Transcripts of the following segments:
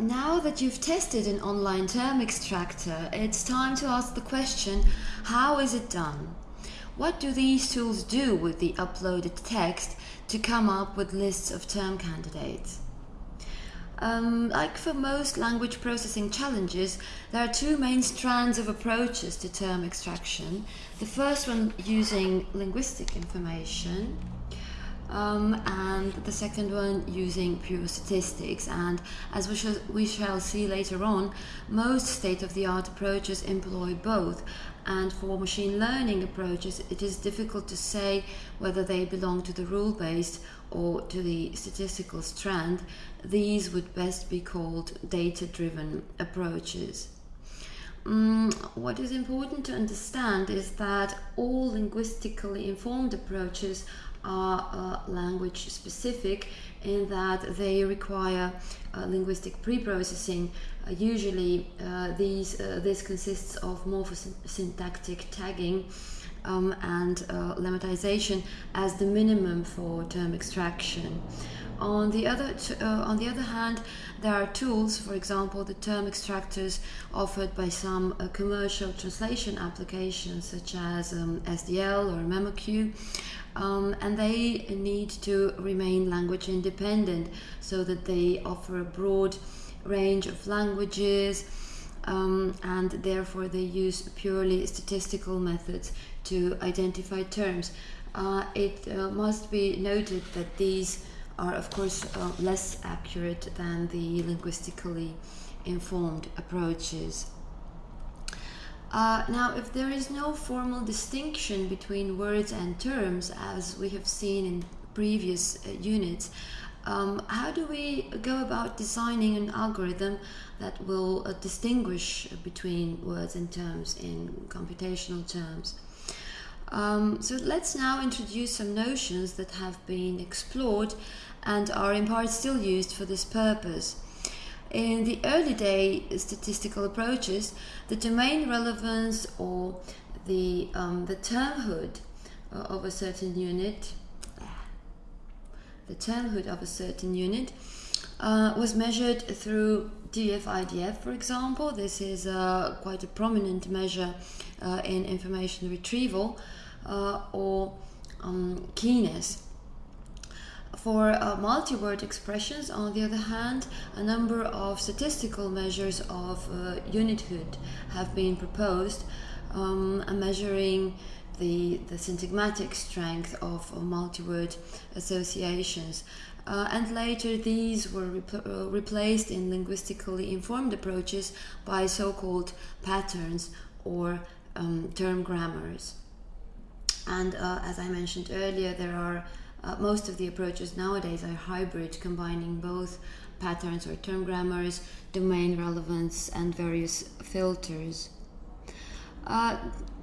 now that you've tested an online term extractor, it's time to ask the question, how is it done? What do these tools do with the uploaded text to come up with lists of term candidates? Um, like for most language processing challenges, there are two main strands of approaches to term extraction. The first one using linguistic information, um, and the second one using pure statistics. And as we shall, we shall see later on, most state-of-the-art approaches employ both. And for machine learning approaches, it is difficult to say whether they belong to the rule-based or to the statistical strand. These would best be called data-driven approaches. Um, what is important to understand is that all linguistically informed approaches are uh, language specific in that they require uh, linguistic pre-processing. Uh, usually uh, these, uh, this consists of morphosyntactic tagging um, and uh, lemmatization as the minimum for term extraction. On the other, on the other hand, there are tools, for example, the term extractors offered by some commercial translation applications such as um, SDL or MemoQ, um, and they need to remain language independent so that they offer a broad range of languages um, and therefore they use purely statistical methods to identify terms. Uh, it uh, must be noted that these are of course uh, less accurate than the linguistically informed approaches. Uh, now, if there is no formal distinction between words and terms, as we have seen in previous uh, units, um, how do we go about designing an algorithm that will uh, distinguish between words and terms in computational terms? Um, so let's now introduce some notions that have been explored and are in part still used for this purpose. In the early day statistical approaches, the domain relevance or the, um, the termhood uh, of a certain unit, the termhood of a certain unit uh, was measured through TF-IDF, for example. This is uh, quite a prominent measure uh, in information retrieval, uh, or um, keyness. For uh, multi-word expressions, on the other hand, a number of statistical measures of uh, unithood have been proposed, um, measuring the, the syntagmatic strength of, multi-word associations. Uh, and later these were uh, replaced in linguistically informed approaches by so-called patterns or um, term grammars. And uh, as I mentioned earlier, there are uh, most of the approaches nowadays are hybrid, combining both patterns or term grammars, domain relevance, and various filters. Uh,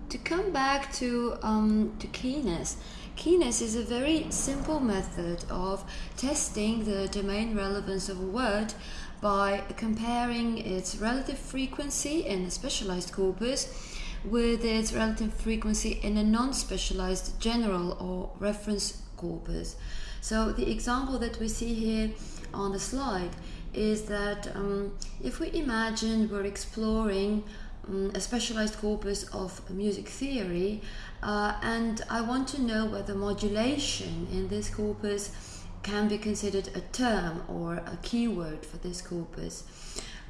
to come back to, um, to keyness, keyness is a very simple method of testing the domain relevance of a word by comparing its relative frequency in a specialized corpus with its relative frequency in a non-specialized general or reference corpus. So the example that we see here on the slide is that um, if we imagine we're exploring um, a specialized corpus of music theory uh, and I want to know whether modulation in this corpus can be considered a term or a keyword for this corpus.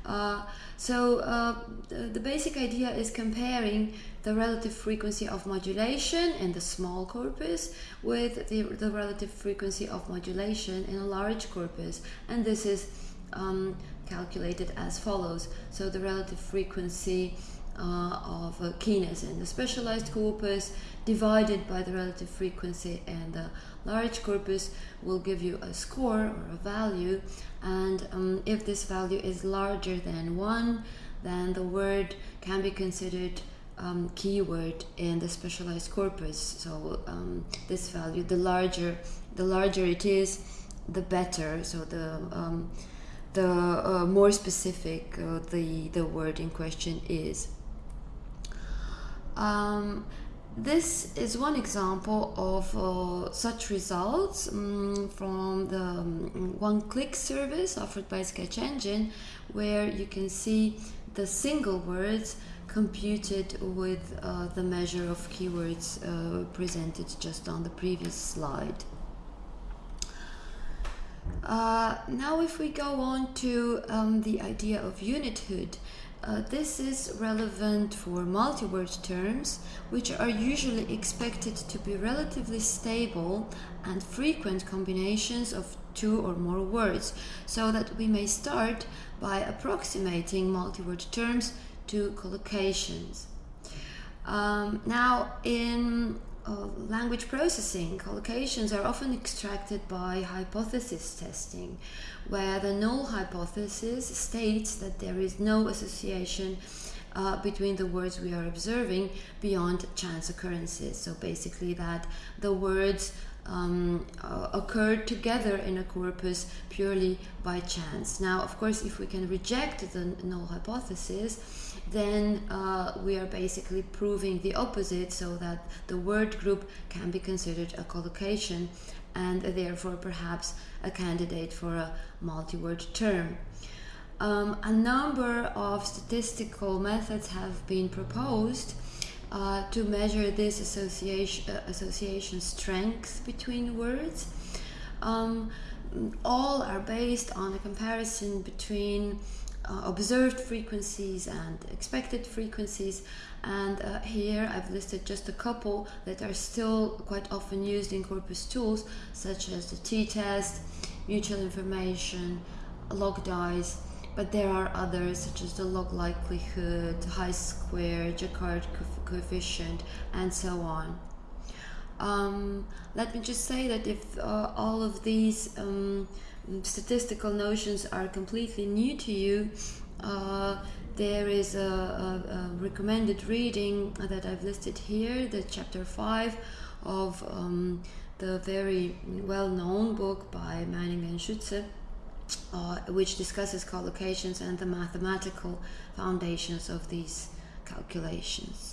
Uh, so uh, the, the, basic idea is comparing the relative frequency of modulation in the small corpus with the, the relative frequency of modulation in a large corpus and this is um, calculated as follows. So the relative frequency uh, of uh, keyness in the specialized corpus divided by the relative frequency in the large corpus will give you a score or a value. And um, if this value is larger than 1 then the word can be considered um, keyword in the specialized corpus. So um, this value the larger the larger it is the better. So the um, the uh, more specific uh, the the word in question is um, this is one example of uh, such results um, from the um, one-click service offered by Sketch Engine, where you can see the single words computed with uh, the measure of keywords uh, presented just on the previous slide. Uh, now if we go on to um, the idea of unithood, uh, this is relevant for multi-word terms, which are usually expected to be relatively stable and frequent combinations of two or more words, so that we may start by approximating multi-word terms to collocations. Um, now, in language processing, collocations are often extracted by hypothesis testing, where the null hypothesis states that there is no association uh, between the words we are observing beyond chance occurrences. So basically, that the words um, uh, occurred together in a corpus purely by chance. Now, of course, if we can reject the null hypothesis, then uh, we are basically proving the opposite so that the word group can be considered a collocation and therefore perhaps a candidate for a multi-word term. Um, a number of statistical methods have been proposed uh, to measure this association, uh, association strength between words. Um, all are based on a comparison between uh, observed frequencies and expected frequencies and uh, here I've listed just a couple that are still quite often used in corpus tools such as the t-test, mutual information, log dice but there are others such as the log likelihood, chi-square, Jaccard coefficient, and so on. Um, let me just say that if uh, all of these um, statistical notions are completely new to you, uh, there is a, a, a, recommended reading that I've listed here, the chapter 5 of um, the very well-known book by Manning and Schütze uh, which discusses collocations and the mathematical foundations of these calculations.